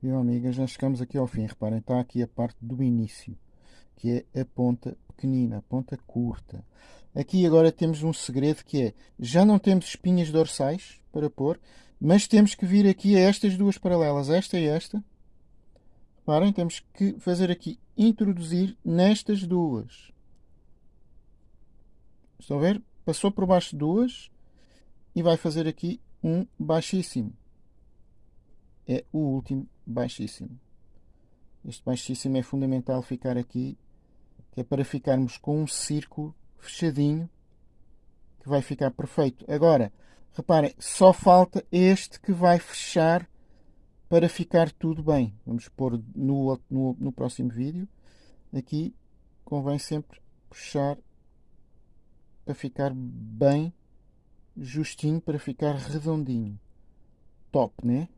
Meu amiga, já chegamos aqui ao fim. Reparem, está aqui a parte do início, que é a ponta pequenina, a ponta curta. Aqui agora temos um segredo que é, já não temos espinhas dorsais para pôr, mas temos que vir aqui a estas duas paralelas, esta e esta. Reparem, temos que fazer aqui, introduzir nestas duas. Estão a ver? Passou por baixo de duas e vai fazer aqui um baixíssimo. É o último baixíssimo. Este baixíssimo é fundamental ficar aqui, que é para ficarmos com um círculo fechadinho, que vai ficar perfeito. Agora, reparem, só falta este que vai fechar para ficar tudo bem. Vamos pôr no, no, no próximo vídeo. Aqui convém sempre puxar para ficar bem justinho, para ficar redondinho. Top, né?